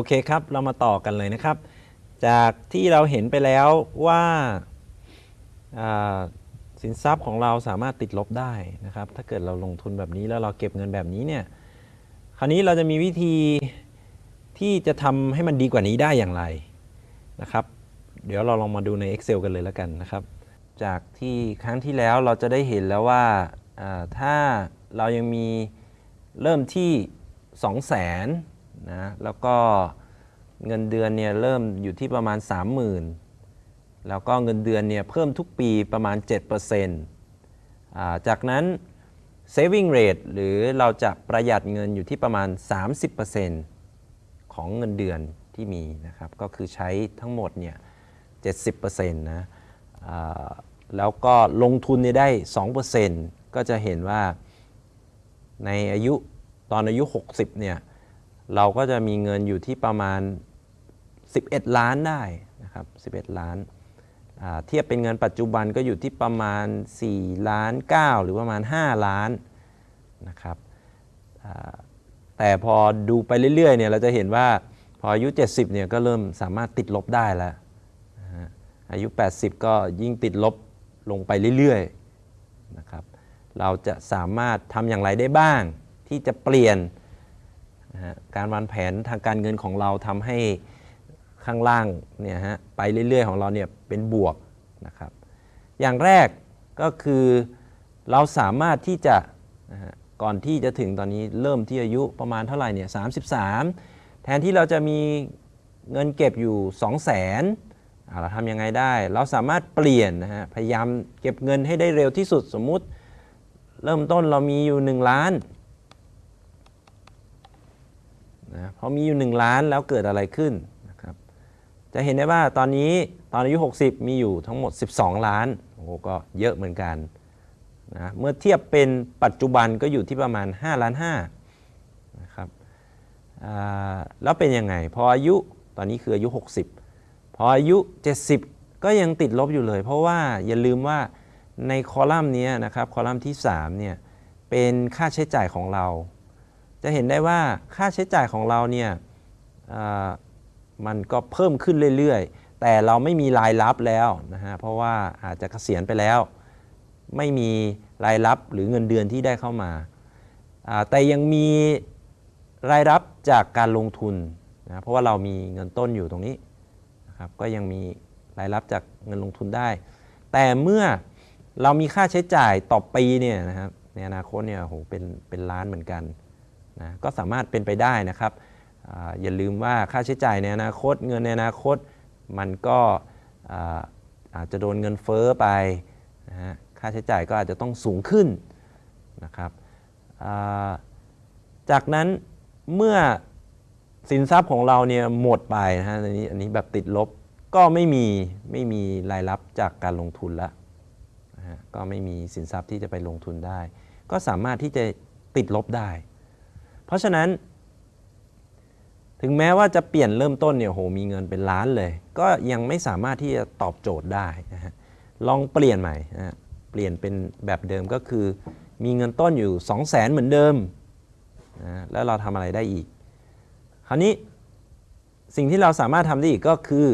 อเคครับ เรามาต่อกันเลยนะครับ จากที่เราเห็นไปแล้วว่าาสินทรัพย์ของเราสามารถติดลบได้นะครับ ถ้าเกิดเราลงทุนแบบนี้แล้วเราเก็บเงินแบบนี้เนี่ย คราวนี้เราจะมีวิธีที่จะทำให้มันดีกว่านี้ได้อย่างไรนะครับ เดี๋ยวเราลองมาดูใน Excel กันเลยแล้วกันนะครับ จากที่ครั้งที่แล้วเราจะได้เห็นแล้วว่าอ่าถ้าเรายังมีเริ่มที่ 2 0 0 0 0นนะแล้วก็ เงินเดือนเนี่ยเริ่มอยู่ที่ประมาณ 30,000 แล้วก็เงินเดือนเนี่ยเพิ่มทุกปีประมาณ7%อ่าจากนั้น saving rate หรือเราจะประหยัดเงินอยู่ที่ประมาณ 30%ของเงินเดือนที่มีนะครับ ก็คือใช้ทั้งหมดเนี่ย70%นะแล้วก็ลงทุนเนี่ยได้ 2%ก็จะเห็นว่าในอายุตอนอายุ 60เนี่ยเราก็จะมีเงินอยู่ที่ประมาณ 11 ล้านได้นะครับ11 ล้าน เทียบเป็นเงินปัจจุบันก็อยู่ที่ประมาณ 4 ล้าน 9 หรือประมาณ 5 ล้านนะครับแต่พอดูไปเรื่อยๆเนี่ยเราจะเห็นว่าพออายุ 70เนี่ยก็เริ่มสามารถติดลบได้แล้วอายุ 80 ก็ยิ่งติดลบลงไปเรื่อยๆนะครับเราจะสามารถทำอย่างไรได้บ้าง ที่จะเปลี่ยนนะการวางแผนทางการเงินของเราทำให้ ข้างล่างเนี่ยฮะไปเรื่อยๆ ของเราเนี่ยเป็นบวกนะครับ อย่างแรกก็คือเราสามารถที่จะะก่อนที่จะถึงตอนนี้เริ่มที่อายุประมาณเท่าไหร่เนี่ย33แทนที่เราจะมีเงินเก็บอยู่ 2 0 0 0 0นเราทำยังไงได้ เราสามารถเปลี่ยนนะฮะพยายามเก็บเงินให้ได้เร็วที่สุดสมมุติ เริ่มต้นเรามีอยู่ 1 ล้านนะพอมีอยู่ 1 ล้านแล้วเกิดอะไรขึ้น จะเห็นได้ว่าตอนนี้ตอนอายุ 60 มีอยู่ทั้งหมด 12 ล้านโอ้โหก็เยอะเหมือนกันนะเมื่อเทียบเป็นปัจจุบันก็อยู่ที่ประมาณ 5 ล้าน5นะครับแล้วเป็นยังไง พออายุตอนนี้คืออายุ 60 พออายุ 70 ก็ยังติดลบอยู่เลย เพราะว่าอย่าลืมว่าในคอลัมน์นี้นะครับคอลัมน์ที่3เนี่ยเป็นค่าใช้จ่ายของเรา จะเห็นได้ว่าค่าใช้จ่ายของเราเนี่ย มันก็เพิ่มขึ้นเรื่อยๆ แต่เราไม่มีรายรับแล้วนะฮะเพราะว่าอาจจะเกษียณไปแล้ว ไม่มีรายรับหรือเงินเดือนที่ได้เข้ามา แต่ยังมีรายรับจากการลงทุนนะเพราะว่าเรามีเงินต้นอยู่ตรงนี้นะครับก็ยังมีรายรับจากเงินลงทุนได้ แต่เมื่อเรามีค่าใช้จ่ายต่อปีเนี่ยนะครับในอนาคตเนี่ยโหเป็นเป็นล้านเหมือนกันนะก็สามารถเป็นไปได้นะครับ อย่าลืมว่าค่าใช้จ่ายในอนาคตเงินในอนาคตมันก็อาจจะโดนเงินเฟ้อไปนะฮะค่าใช้จ่ายก็อาจจะต้องสูงขึ้นนะครับาจากนั้นเมื่อสินทรัพย์ของเราเนี่ยหมดไปนะฮะอันนี้อันนี้แบบติดลบก็ไม่มีไม่มีรายรับจากการลงทุนแล้วนะฮะก็ไม่มีสินทรัพย์ที่จะไปลงทุนได้ ก็สามารถที่จะติดลบได้ เพราะฉะนั้น ถึงแม้ว่าจะเปลี่ยนเริ่มต้นเนี่ยโหมีเงินเป็นล้านเลย ก็ยังไม่สามารถที่จะตอบโจทย์ได้นะฮะลองเปลี่ยนใหม่นะเปลี่ยนเป็นแบบเดิมก็คือ มีเงินต้นอยู่ 2 0 0แสนเหมือนเดิมนะแล้วเราทำอะไรได้อีก คราวนี้สิ่งที่เราสามารถทำได้อีกก็คือ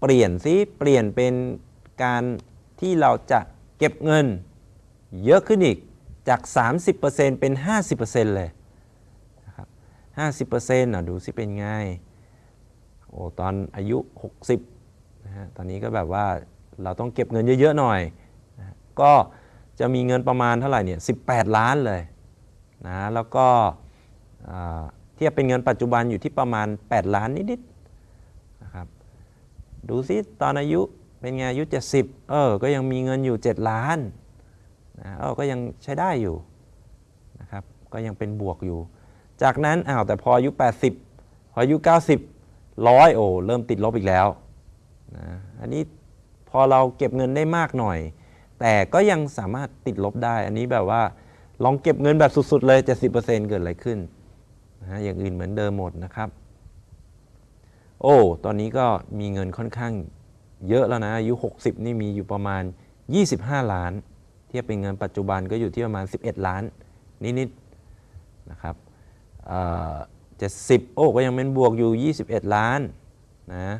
เปลี่ยนซิเปลี่ยนเป็นการที่เราจะเก็บเงินเยอะขึ้นอีกจาก 30%เป็น 50%เลย 50%อะดูสิเป็นไง โอ้ตอนอายุ 60นะฮะตอนนี้ก็แบบว่าเราต้องเก็บเงินเยอะๆหน่อยนะก็จะมีเงินประมาณเท่าไหร่เนี่ย 18 ล้านเลยนะแล้วก็เทียบเป็นเงินปัจจุบันอยู่ที่ประมาณ 8 ล้านนิดๆนะครับดูสิตอนอายุเป็นไงอายุ 70 เออ ก็ยังมีเงินอยู่ 7 ล้านนะเออก็ยังใช้ได้อยู่นะครับก็ยังเป็นบวกอยู่ จากนั้นอ้าวแต่พออายุ 80 พออายุ 90ร้อยโอ้เริ่มติดลบอีกแล้วนะอันนี้พอเราเก็บเงินได้มากหน่อย แต่ก็ยังสามารถติดลบได้ อันนี้แบบว่าลองเก็บเงินแบบสุดๆเลย 70%เกิดอะไรขึ้นนะอย่างอื่นเหมือนเดิมหมดนะครับ โอ้ตอนนี้ก็มีเงินค่อนข้างเยอะแล้วนะอายุ 60 นี่มีอยู่ประมาณ 25 ล้าน เทียบเป็นเงินปัจจุบันก็อยู่ที่ประมาณ 11 ล้านนิดๆนะครับ 70 โอ้ก็ยังเป็นบวกอยู่ 21 ล้านนะ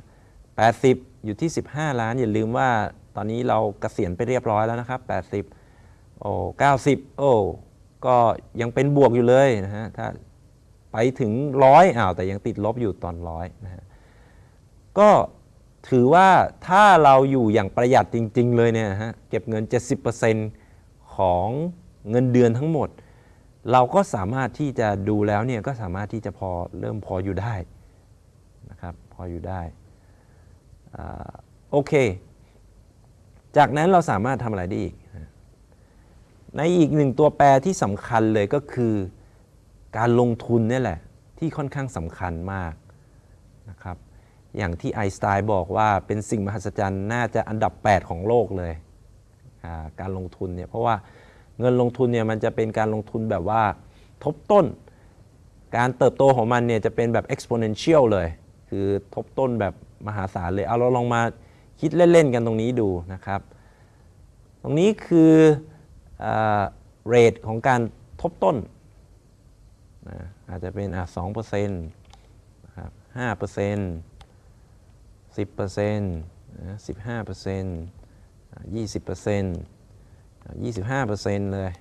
80 อยู่ที่ 15 ล้าน อย่าลืมว่าตอนนี้เราเกษียณไปเรียบร้อยแล้วนะครับ 80 โอ้90 โอ้ก็ยังเป็นบวกอยู่เลยนะฮะถ้าไปถึงร้อยอ้าวแต่ยังติดลบอยู่ตอนร้อยนะฮะก็ถือว่าถ้าเราอยู่อย่างประหยัดจริง ๆ เลยเนี่ยฮะเก็บเงิน 70%ของเงินเดือนทั้งหมด เราก็สามารถที่จะดูแล้วเนี่ยก็สามารถที่จะพอเริ่มพออยู่ได้นะครับพออยู่ได้อ่าโอเค จากนั้นเราสามารถทำอะไรได้อีก ในอีกหนึ่งตัวแปรที่สำคัญเลยก็คือการลงทุนเนี่ยแหละที่ค่อนข้างสำคัญมากนะครับอย่างที่ไอน์สไตน์บอกว่าเป็นสิ่งมหัศจรรย์น่าจะอันดับ 8 ของโลกเลยอ่าการลงทุนเนี่ยเพราะว่า เงินลงทุนเนี่ยมันจะเป็นการลงทุนแบบว่าทบต้น การเติบโตของมันเนี่ยจะเป็นแบบ exponential เลย คือทบต้นแบบมหาศาลเลย เอาเราลองมาคิดเล่น ๆ กันตรงนี้ดูนะครับ ตรงนี้คือเรทของการทบต้นนะอาจจะเป็นอะสองเปอร์เซ็นต์นะครับห้าเปอร์เซ็นต์สิบเปอร์เซ็นต์สิบห้าเปอร์เซ็นต์ยี่สิบเปอร์เซ็นต์ ยี่สิบห้าเปอร์เซ็นต์เลย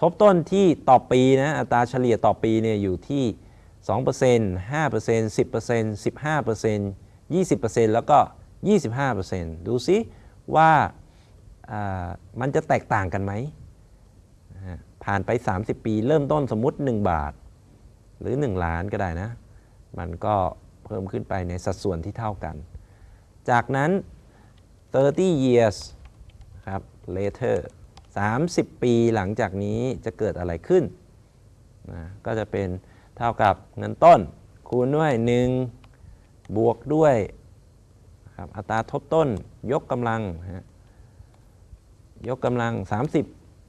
ทบต้นที่ต่อปีนะ อัตราเฉลี่ยต่อปีเนี่ยอยู่ที่ 2% 5% 10% 15% 20%แล้วก็ 25%ดูซิว่าอ่ามันจะแตกต่างกันไหม ผ่านไป 30 ปีเริ่มต้นสมมุติ 1 บาท หรือ 1 ล้านก็ได้นะ มันก็เพิ่มขึ้นไปในสัดส่วนที่เท่ากัน จากนั้น 30 years ครับ later 30 ปีหลังจากนี้จะเกิดอะไรขึ้นนะก็จะเป็นเท่ากับเงินต้น คูณด้วย 1 บวกด้วยครับอัตราทบต้นยกกำลังนะฮะยกกำลัง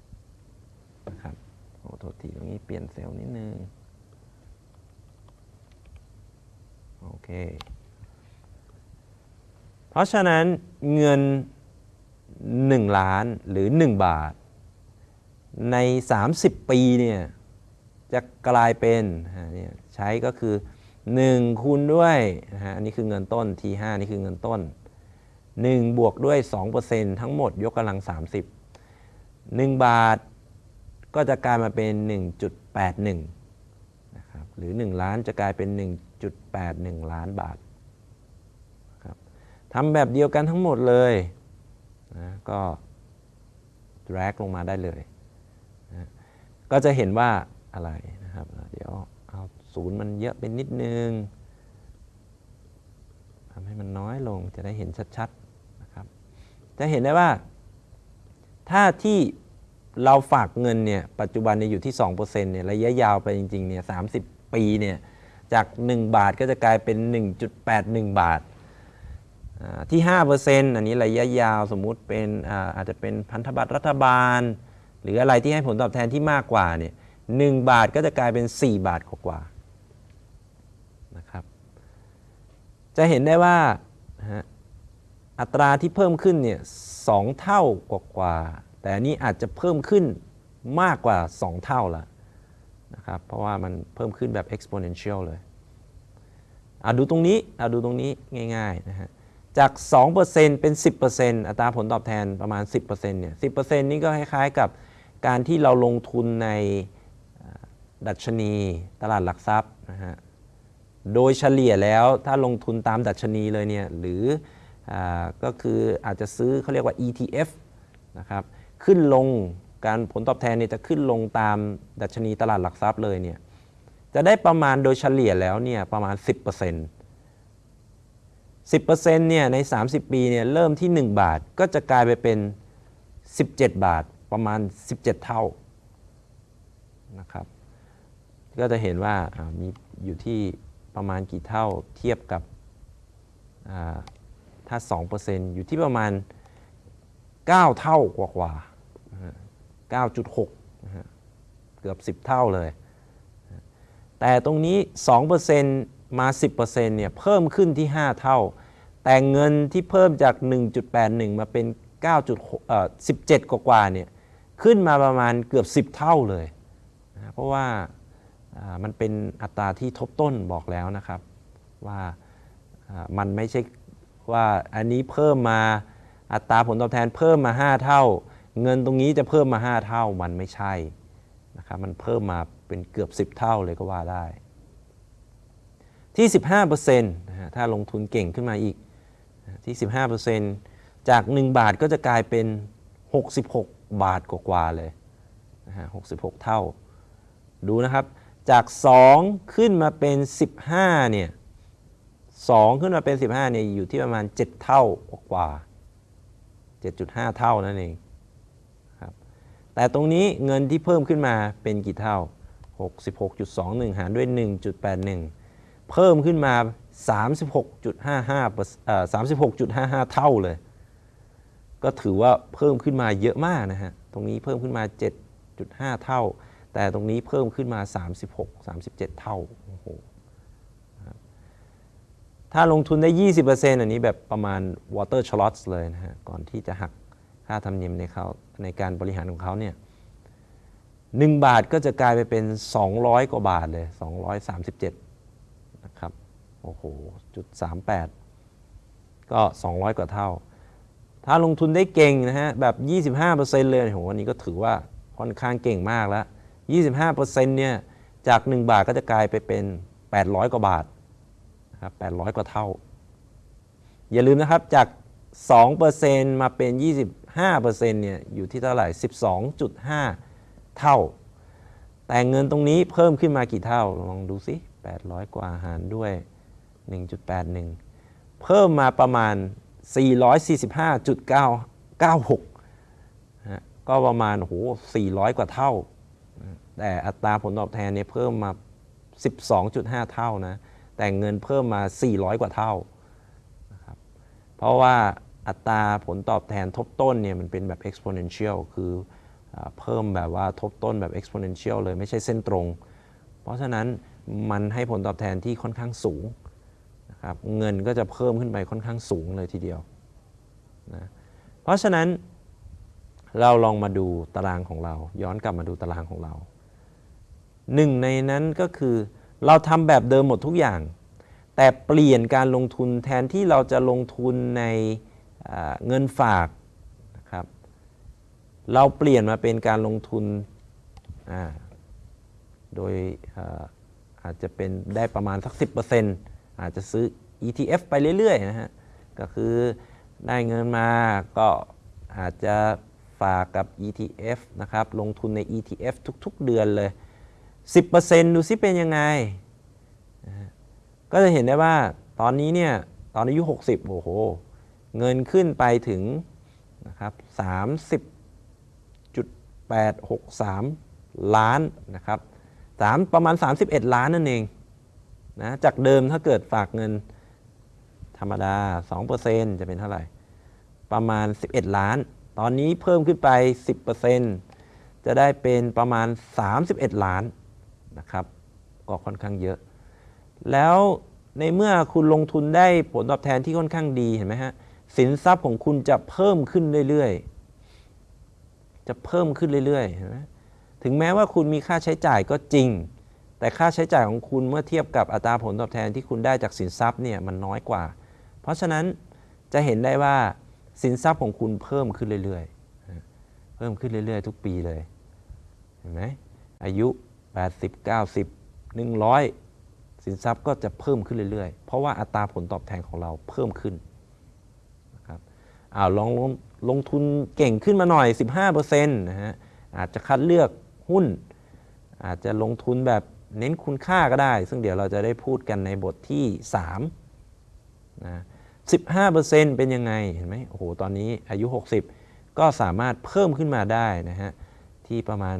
30นะครับโอ้โทษทีตรงนี้เปลี่ยนเซลล์นิดนึงโอเค เพราะฉะนั้นเงิน 1 ล้านหรือ 1 บาท ใน 30 ปีเนี่ยจะกลายเป็นนใช้ก็คือ 1 คูณด้วยนะฮะอันนี้คือเงินต้น T5 นี่คือเงินต้น 1 บวกด้วย 2%ทั้งหมดยกกำลัง 30 1 บาทก็จะกลายมาเป็น 1.81นะครับหรือ 1 ล้านจะกลายเป็น 1.81 ล้านบาทครับทำแบบเดียวกันทั้งหมดเลย นะก็ drag ลงมาได้เลยนะก็จะเห็นว่าอะไรนะครับ เดี๋ยวเอาศูนย์มันเยอะเป็นนิดนึงทำให้มันน้อยลงจะได้เห็นชัดๆนะครับ จะเห็นได้ว่า ถ้าที่เราฝากเงินเนี่ยปัจจุบันเนี่ยอยู่ที่2%เนี่ยระยะยาวไปจริงๆเนี่ย30 ปีเนี่ยจาก 1 บาทก็จะกลายเป็น 1.81 บาทอ่า ที่5%อันนี้ระยะยาวสมมุติเป็นอาจจะเป็นพันธบัตรรัฐบาล หรืออะไรที่ให้ผลตอบแทนที่มากกว่าเนี่ยหนึ่งบาทก็จะกลายเป็น 4 บาทกว่านะครับจะเห็นได้ว่าอัตราที่เพิ่มขึ้นเนี่ยสองเท่ากว่าๆแต่อันนี้อาจจะเพิ่มขึ้นมากกว่า 2 เท่าละนะครับเพราะว่ามันเพิ่มขึ้นแบบ exponential เลยอะดูตรงนี้อะดูตรงนี้ง่ายๆนะฮะ จาก 2%เป็น 10%อัตราผลตอบแทนประมาณ 10%เนี่ย 10%นี่ก็คล้ายๆกับการที่เราลงทุนในดัชนีตลาดหลักทรัพย์นะฮะ โดยเฉลี่ยแล้วถ้าลงทุนตามดัชนีเลยเนี่ยหรืออาก็คืออาจจะซื้อเขาเรียกว่า ETF นะครับ ขึ้นลงการผลตอบแทนเนี่ยจะขึ้นลงตามดัชนีตลาดหลักทรัพย์เลยเนี่ยจะได้ประมาณโดยเฉลี่ยแล้วเนี่ยประมาณ 10% 10%เนี่ยใน 30 ปีเนี่ยเริ่มที่ 1 บาทก็จะกลายไปเป็น 17 บาทประมาณ 17 เท่านะครับก็จะเห็นว่าอ่ามีอยู่ที่ประมาณกี่เท่าเทียบกับอ่าถ้า 2%อยู่ที่ประมาณ 9 เท่ากว่ากว่า9.6นะฮะเกือบ 10 เท่าเลย แต่ตรงนี้ 2%มา 10%เนี่ยเพิ่มขึ้นที่ 5 เท่า แต่เงินที่เพิ่มจาก 1.81 มาเป็น 9.6เอ่อ17 กว่าๆเนี่ยขึ้นมาประมาณเกือบ 10 เท่าเลยนะเพราะว่าอ่ามันเป็นอัตราที่ทบต้นบอกแล้วนะครับว่าอ่ามันไม่ใช่ว่าอันนี้เพิ่มมาอัตราผลตอบแทนเพิ่มมา 5 เท่า เงินตรงนี้จะเพิ่มมา 5 เท่ามันไม่ใช่นะครับมันเพิ่มมาเป็นเกือบ 10 เท่าเลยก็ว่าได้ที่ 15%นะฮะถ้าลงทุนเก่งขึ้นมาอีก ที่ 15%จาก 1 บาทก็จะกลายเป็น 66 บาทกว่าๆเลยนะฮะ66 เท่า ดูนะครับ จาก 2 ขึ้นมาเป็น 15 เนี่ย 2 ขึ้นมาเป็น 15 เนี่ย อยู่ที่ประมาณ 7 เท่ากว่า7.5 เท่านั่นเองครับ แต่ตรงนี้เงินที่เพิ่มขึ้นมาเป็นกี่เท่า 66.21 หารด้วย 1.81 เพิ่มขึ้นมา 36.55เปอร์เอ่อ36.55 เท่าเลย ก็ถือว่าเพิ่มขึ้นมาเยอะมากนะฮะ ตรงนี้เพิ่มขึ้นมา 7.5 เท่า แต่ตรงนี้เพิ่มขึ้นมา 36 37 เท่า โอ้โห ถ้าลงทุนได้ 20%อันนี้แบบประมาณ water slots เลยนะฮะ ก่อนที่จะหักค่าธรรมเนียมในเขาในการบริหารของเขาเนี่ย1บาทก็จะกลายไปเป็น 200 กว่าบาทเลย 237 นะครับโอ้โหจุด38 ก็ 200 กว่าเท่า ถ้าลงทุนได้เก่งนะฮะแบบ 25%เลยโหวันนี้ก็ถือว่าค่อนข้างเก่งมากแล้ว 25%เนี่ยจาก 1 บาทก็จะกลายไปเป็น 800 กว่าบาทนะครับ800 กว่าเท่า อย่าลืมนะครับจาก 2%มาเป็น 25%เนี่ยอยู่ที่เท่าไหร่ 12.5 เท่า แต่เงินตรงนี้เพิ่มขึ้นมากี่เท่าลองดูสิ 800 กว่าหารด้วย 1.81 เพิ่มมาประมาณ 445.996นะฮะก็ประมาณโห400 กว่าเท่า แต่อัตราผลตอบแทนเนี่ยเพิ่มมา 12.5 เท่านะ แต่เงินเพิ่มมา 400 กว่าเท่านะครับเพราะว่าอัตราผลตอบแทนทบต้นเนี่ยมันเป็นแบบ exponential คือเพิ่มแบบว่าทบต้นแบบ exponential เลยไม่ใช่เส้นตรง เพราะฉะนั้น มันให้ผลตอบแทนที่ค่อนข้างสูงนะครับเงินก็จะเพิ่มขึ้นไปค่อนข้างสูงเลยทีเดียวนะเพราะฉะนั้นเราลองมาดูตารางของเรา ย้อนกลับมาดูตารางของเราหนึ่งในนั้นก็คือเราทำแบบเดิมหมดทุกอย่าง แต่เปลี่ยนการลงทุนแทนที่เราจะลงทุนในเงินฝากนะครับเราเปลี่ยนมาเป็นการลงทุนโดย อาจจะเป็นได้ประมาณสัก 10%อาจจะซื้อ ETF ไปเรื่อยๆนะฮะก็คือได้เงินมาก็อาจจะฝากกับ ETF นะครับลงทุนใน ETF ทุกๆเดือนเลย 10%ดูซิเป็นยังไง ก็จะเห็นได้ว่าตอนนี้เนี่ยตอนอายุ 60 โอ้โห เงินขึ้นไปถึงนะครับ30.863 ล้านนะครับ สามประมาณ 31 ล้านนั่นเองนะจากเดิมถ้าเกิดฝากเงินธรรมดา 2%จะเป็นเท่าไหร่ ประมาณ 11 ล้าน ตอนนี้เพิ่มขึ้นไป 10%จะได้เป็นประมาณ 31 ล้านนะครับ ก็ค่อนข้างเยอะ แล้วในเมื่อคุณลงทุนได้ผลตอบแทนที่ค่อนข้างดีเห็นไหมฮะ สินทรัพย์ของคุณจะเพิ่มขึ้นเรื่อยๆ จะเพิ่มขึ้นเรื่อยๆ เห็นไหม ถึงแม้ว่าคุณมีค่าใช้จ่ายก็จริง แต่ค่าใช้จ่ายของคุณเมื่อเทียบกับอัตราผลตอบแทนที่คุณได้จากสินทรัพย์เนี่ยมันน้อยกว่า เพราะฉะนั้นจะเห็นได้ว่าสินทรัพย์ของคุณเพิ่มขึ้นเรื่อยๆ เพิ่มขึ้นเรื่อยๆ ทุกปีเลย เห็นไหมอายุ 80 90 100 สินทรัพย์ก็จะเพิ่มขึ้นเรื่อยๆ เพราะว่าอัตราผลตอบแทนของเราเพิ่มขึ้นนะครับอ้าวลองลงลงทุนเก่งขึ้นมาหน่อย 15%นะฮะอาจจะคัดเลือก หุ้น อาจจะลงทุนแบบเน้นคุณค่าก็ได้ ซึ่งเดี๋ยวเราจะได้พูดกันในบทที่3นะ15%เป็นยังไง เห็นไหมโอ้โห ตอนนี้อายุ 60 ก็สามารถเพิ่มขึ้นมาได้นะฮะ ที่ประมาณ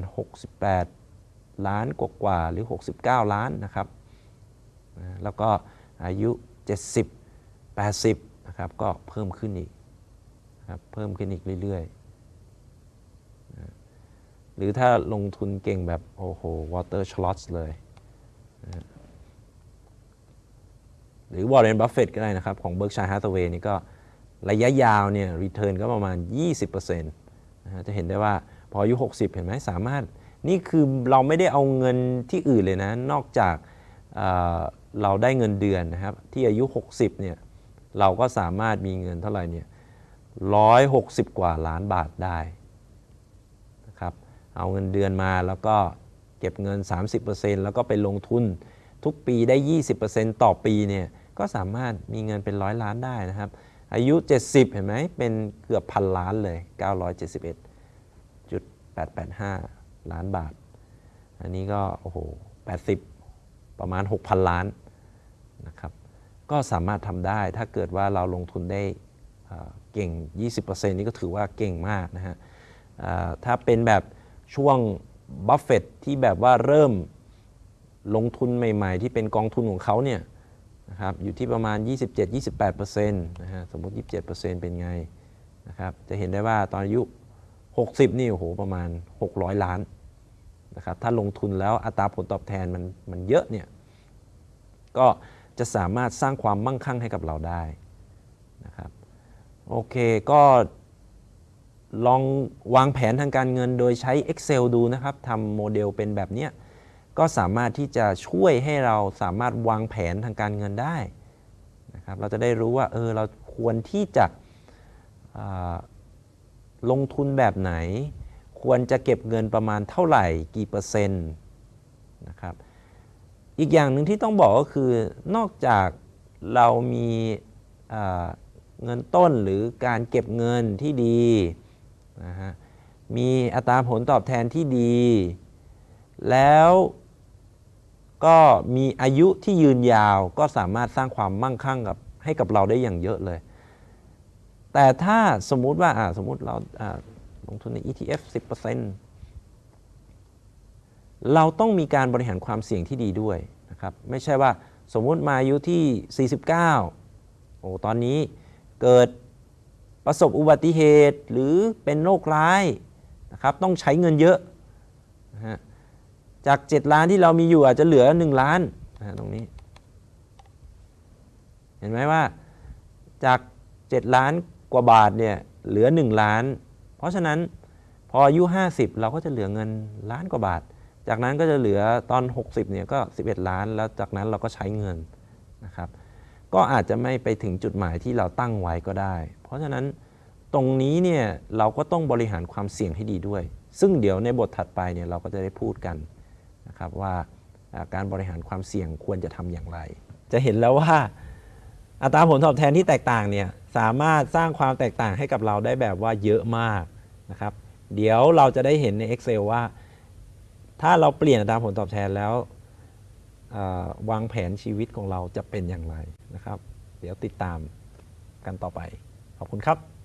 68 ล้านกว่าๆหรือ 69 ล้านนะครับนะแล้วก็อายุ 70 80 นะครับ ก็เพิ่มขึ้นอีกครับเพิ่มขึ้นอีกเรื่อยๆ หรือถ้าลงทุนเก่งแบบ โอ้โห water slots เลย หรือ Warren Buffett ก็ได้นะครับ ของ Berkshire Hathaway นี่ก็ระยะยาวเนี่ย return ก็ประมาณ 20%นะฮะจะเห็นได้ว่าพออายุ 60 เห็นไหมสามารถ นี่คือเราไม่ได้เอาเงินที่อื่นเลยนะ นอกจากเเราได้เงินเดือนนะครับ ที่อายุ 60 เนี่ยเราก็สามารถมีเงินเท่าไหร่เนี่ย160 กว่าล้านบาทได้ เอาเงินเดือนมาแล้วก็เก็บเงิน 30%แล้วก็ไปลงทุนทุกปีได้ 20%ต่อปีเนี่ยก็สามารถมีเงินเป็นร้อยล้านได้นะครับ อายุ 70 เห็นไหมเป็นเกือบพันล้านเลย 971.885 ล้านบาท อันนี้ก็โอ้โห 80 ประมาณ 6,000 ล้านนะครับก็สามารถทำได้ถ้าเกิดว่าเราลงทุนได้เอ่อเก่ง 20%นี่ก็ถือว่าเก่งมากนะฮะถ้าเป็นแบบ ช่วงบัฟเฟตที่แบบว่าเริ่มลงทุนใหม่ ๆ ที่เป็นกองทุนของเขาเนี่ยนะครับอยู่ที่ประมาณ 27-28%นะฮะสมมติ 27%เป็นไงนะครับจะเห็นได้ว่าตอนอายุ 60 นี่โอ้โหประมาณ 600 ล้านนะครับถ้าลงทุนแล้วอัตราผลตอบแทนมันมันเยอะเนี่ยก็จะสามารถสร้างความมั่งคั่งให้กับเราได้นะครับโอเคก็ ลองวางแผนทางการเงินโดยใช้ Excel ดูนะครับทำโมเดลเป็นแบบนี้ก็สามารถที่จะช่วยให้เราสามารถวางแผนทางการเงินได้นะครับเราจะได้รู้ว่าเออเราควรที่จะลงทุนแบบไหน ควรจะเก็บเงินประมาณเท่าไหร่กี่เปอร์เซ็นต์นะครับอีกอย่างหนึ่งที่ต้องบอกก็คือนอกจากเรามีเงินต้นหรือการเก็บเงินที่ดี นะฮะมีอัตราผลตอบแทนที่ดี แล้วก็มีอายุที่ยืนยาวก็สามารถสร้างความมั่งคั่งกับให้กับเราได้อย่างเยอะเลย แต่ถ้าสมมุติว่าสมมุติเราอ่าลงทุนใน ETF 10%เราต้องมีการบริหารความเสี่ยงที่ดีด้วยนะครับไม่ใช่ว่าสมมุติมาอายุที่ 49 โอ้ตอนนี้เกิด ประสบอุบัติเหตุหรือเป็นโรคร้ายนะครับต้องใช้เงินเยอะนะฮะจาก 7 ล้านที่เรามีอยู่อาจจะเหลือ 1 ล้านนะตรงนี้ เห็นไหมว่าจาก 7 ล้านกว่าบาทเนี่ยเหลือ 1 ล้าน เพราะฉะนั้นพออายุ 50 เราก็จะเหลือเงินล้านกว่าบาท จากนั้นก็จะเหลือตอน 60เนี่ยก็ 11 ล้าน แล้วจากนั้นเราก็ใช้เงินนะครับ ก็อาจจะไม่ไปถึงจุดหมายที่เราตั้งไว้ก็ได้ เพราะฉะนั้นตรงนี้เนี่ยเราก็ต้องบริหารความเสี่ยงให้ดีด้วย ซึ่งเดี๋ยวในบทถัดไปเนี่ยเราก็จะได้พูดกันนะครับว่าการบริหารความเสี่ยงควรจะทำอย่างไร จะเห็นแล้วว่าอัตราผลตอบแทนที่แตกต่างเนี่ยสามารถสร้างความแตกต่างให้กับเราได้แบบว่าเยอะมากนะครับ เดี๋ยวเราจะได้เห็นใน Excel ว่า ถ้าเราเปลี่ยนอัตราผลตอบแทนแล้ววางแผนชีวิตของเราจะเป็นอย่างไรนะครับ เดี๋ยวติดตามกันต่อไป ขอบคุณครับ